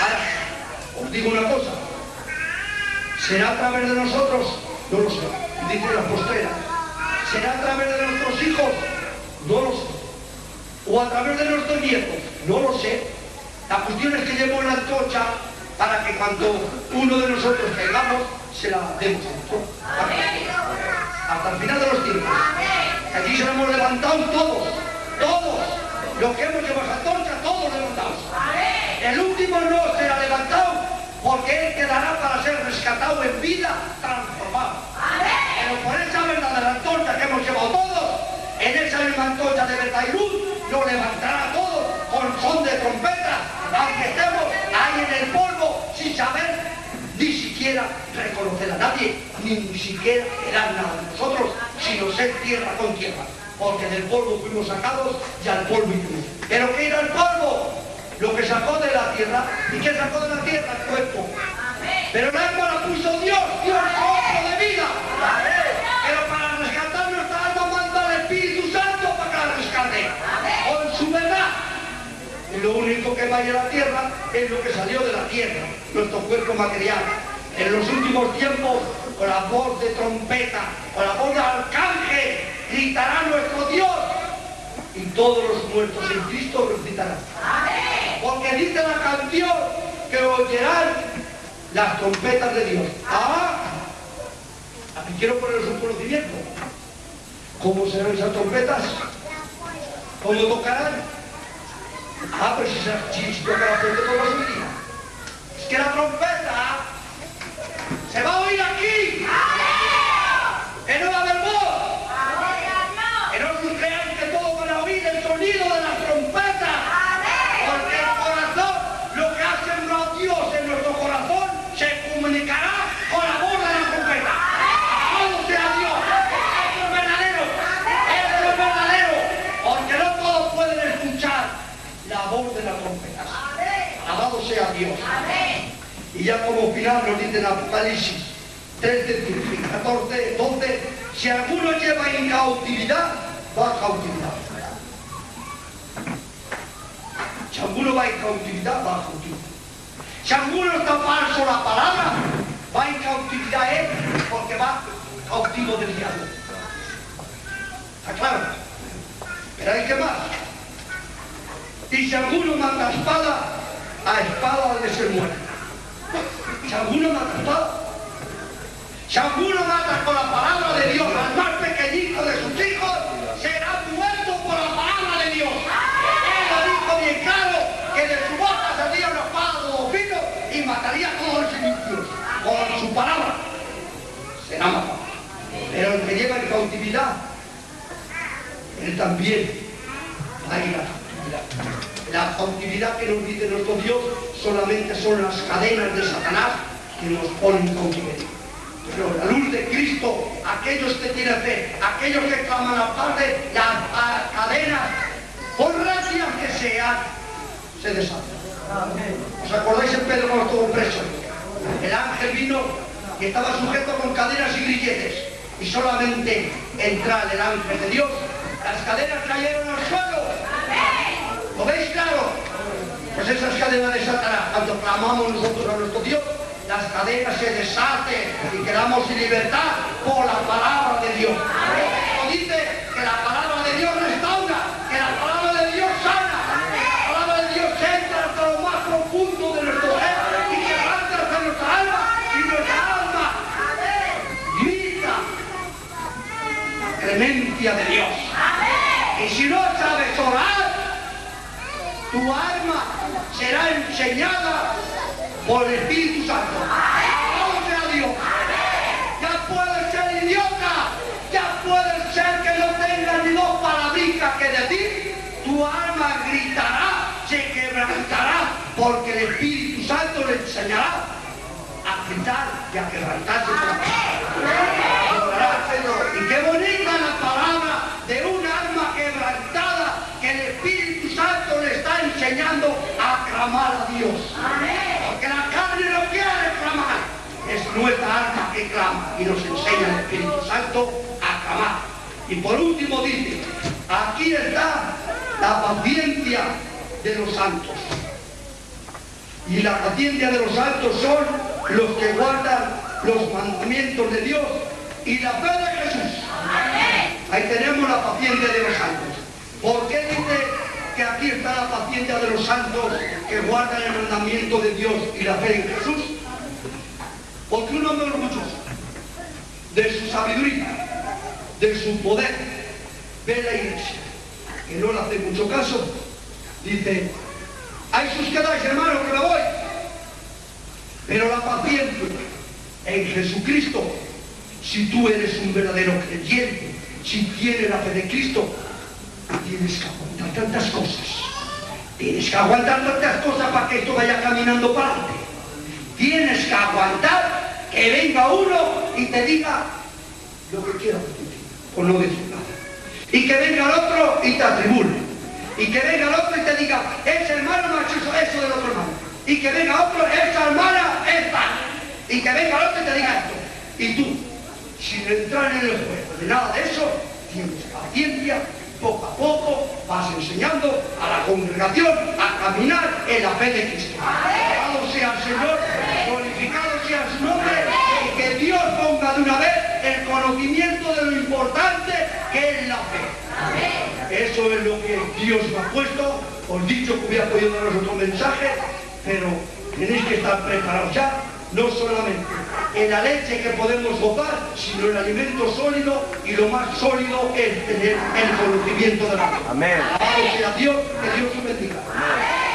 Ahora, os digo una cosa, ¿será a través de nosotros? No lo sé, dice las postreras. ¿Será a través de nuestros hijos? No lo sé. ¿O a través de nuestros nietos? No lo sé. La cuestión es que llevo la antorcha para que cuando uno de nosotros caigamos, se la demos a Hasta el final de los tiempos. Aquí se lo hemos levantado todos, todos. Los que hemos llevado esa torcha, todos levantados. El último no será levantado porque él quedará para ser rescatado en vida transformado. Pero por esa verdad de la antorcha que hemos llevado todos, antorcha de luz, lo levantará a todos con son de trompeta, aunque estemos ahí en el polvo sin saber ni siquiera reconocer a nadie, ni, siquiera era nada de nosotros, sino ser tierra con tierra. Porque del polvo fuimos sacados y al polvo iremos. ¿Pero qué era el polvo? Lo que sacó de la tierra. ¿Y qué sacó de la tierra? El cuerpo. Pero el alma la puso Dios, Dios otro de vida. Lo único que vaya a la tierra es lo que salió de la tierra, nuestro cuerpo material. En los últimos tiempos, con la voz de trompeta, con la voz de arcángel, gritará nuestro Dios. Y todos los muertos en Cristo resucitarán. Porque dice la canción que oirán las trompetas de Dios. Ah, aquí quiero poneros un conocimiento. ¿Cómo serán esas trompetas? ¿Cómo tocarán? Ah, pero si, si, si toca la trompeta, todo va a Es que la trompeta se va a oír aquí. Que no va a haber voz. Que no os creáis que todo van a oír el sonido de la trompeta. Porque el corazón, lo que ha sembrado Dios en nuestro corazón, se comunicará con la voz de la trompeta. Todo sea Dios. Eso es verdadero. Eso es verdadero. Porque no todos pueden escuchar la voz de la trompeta. Alabado sea Dios. Y ya nos dice en Apocalipsis 13, 14, 12, si alguno lleva en cautividad, va a cautividad. Si alguno va en cautividad, va a cautividad. Si alguno está falso la palabra, va en cautividad él, porque va cautivo del diablo. ¿Está claro? Pero hay que más. Y si alguno mata a espada, a espada de ser muerto. Si alguno mata espada, si alguno mata con la palabra de Dios al más pequeñito de sus hijos, será muerto por la palabra de Dios. Él lo dijo bien claro, que de su boca salía una espada de dos filos y mataría a todos los inimigos. Por su palabra será matado. Pero el que lleva en cautividad, él también va a ir a. La cautividad que nos dice nuestro Dios solamente son las cadenas de Satanás que nos ponen en cautiverio. Pero la luz de Cristo, aquellos que tienen fe, aquellos que claman al Padre, las cadenas, por gracias que sean, se desatan. ¿Os acordáis en Pedro cuando estuvo preso? El ángel vino y estaba sujeto con cadenas y grilletes. Y solamente entrar el ángel de Dios, las cadenas cayeron al suelo. ¿Lo veis claro? Pues esas cadenas de Satanás, cuando clamamos nosotros a nuestro Dios, las cadenas se desaten y quedamos en libertad por la palabra de Dios. Esto dice que la palabra de Dios restaura, que la palabra de Dios sana, que la palabra de Dios entra hasta lo más profundo de nuestro ser y que arranca hasta nuestra alma y nuestra alma grita la clemencia de Dios. Y si no sabes orar, tu alma será enseñada por el Espíritu Santo. ¡Alabado sea Dios! Ya puedes ser idiota, ya puedes ser que no tengas ni dos palabritas que decir, tu alma gritará, se quebrantará, porque el Espíritu Santo le enseñará a gritar y a quebrantarse. Señor. Y qué bonita la palabra de un alma quebrantada que el Espíritu Santo le está enseñando a clamar a Dios. Porque la carne no quiere clamar. Es nuestra alma que clama y nos enseña el Espíritu Santo a clamar. Y por último dice, aquí está la paciencia de los santos. Y la paciencia de los santos son los que guardan los mandamientos de Dios y la fe de Jesús. Ahí tenemos la paciencia de los santos. ¿Por qué dice que aquí está la paciencia de los santos que guardan el mandamiento de Dios y la fe en Jesús? Porque un hombre orgulloso de su sabiduría, de su poder, ve la iglesia, que no le hace mucho caso, dice, ahí sus quedáis hermano que me voy. Pero la paciencia en Jesucristo, si tú eres un verdadero creyente, si tienes la fe de Cristo, tienes que aguantar tantas cosas. Tienes que aguantar tantas cosas para que esto vaya caminando para adelante. Tienes que aguantar que venga uno y te diga lo que quiera o no decir nada. Y que venga el otro y te atribule. Y que venga el otro y te diga, ese hermano no ha hecho eso, eso del otro hermano. Y que venga otro, esa hermana es tal. Y que venga el otro y te diga esto. Y tú, sin entrar en el juego de nada de eso, tienes paciencia, poco a poco vas enseñando a la congregación a caminar en la fe de Cristo. Alabado sea el Señor, glorificado sea su nombre, y que Dios ponga de una vez el conocimiento de lo importante que es la fe. Eso es lo que Dios me ha puesto. Os dicho que hubiera podido daros otro mensaje, pero tenéis que estar preparados ya, no solamente en la leche que podemos gozar, sino en el alimento sólido, y lo más sólido es tener el conocimiento de la fe. Amén. Alabado sea Dios, que Dios os bendiga. Desde